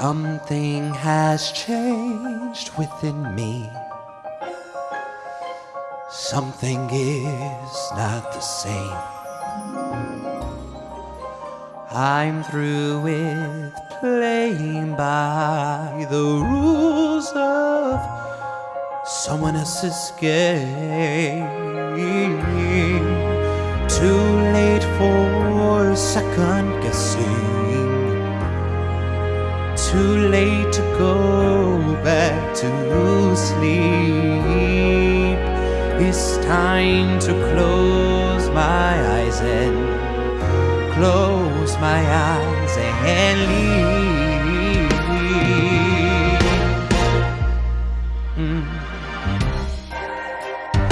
Something has changed within me. Something is not the same. I'm through with playing by the rules of someone else's game. Too late for second guessing too late to go back to sleep. It's time to close my eyes and close my eyes and leave. Mm.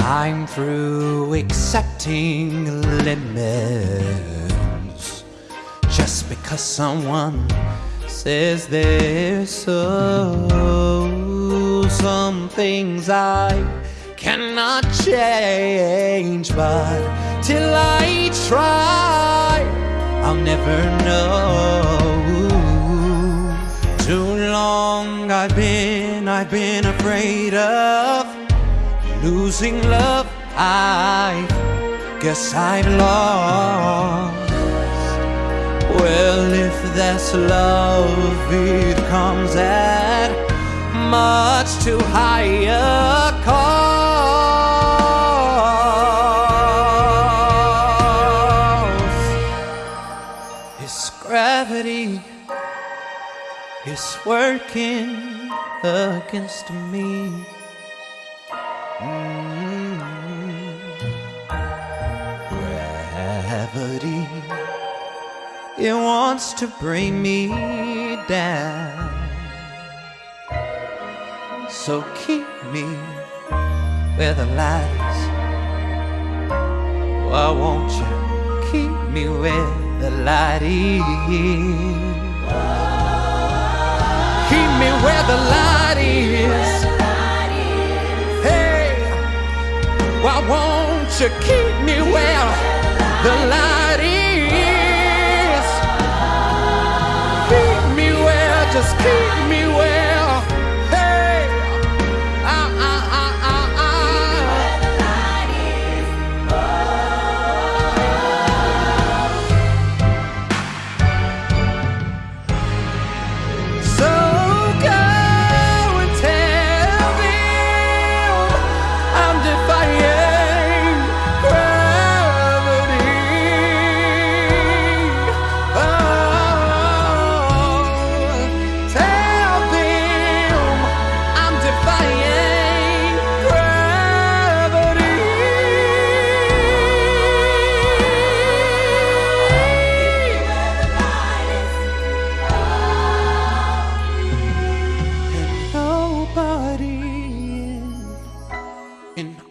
I'm through accepting limits just because someone says there's so some things I cannot change, but till I try, I'll never know. Too long I've been, I've been afraid of losing love. I guess I've lost. That's love, it comes at much too high a cost. It's gravity is working against me. Mm. It wants to bring me down. So keep me where the light is. Why won't you keep me where the light is? Keep me where the light is. Hey, why won't you keep me where the light is? Just keep me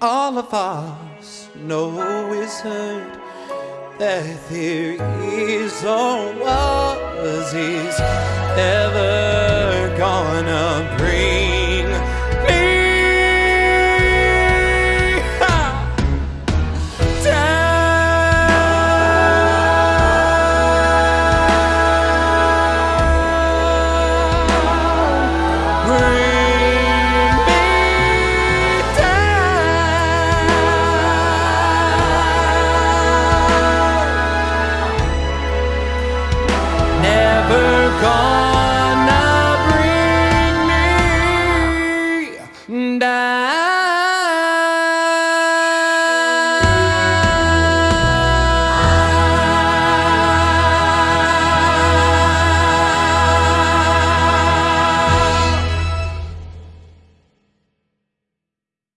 all of us know is hurt that there is or was is and I.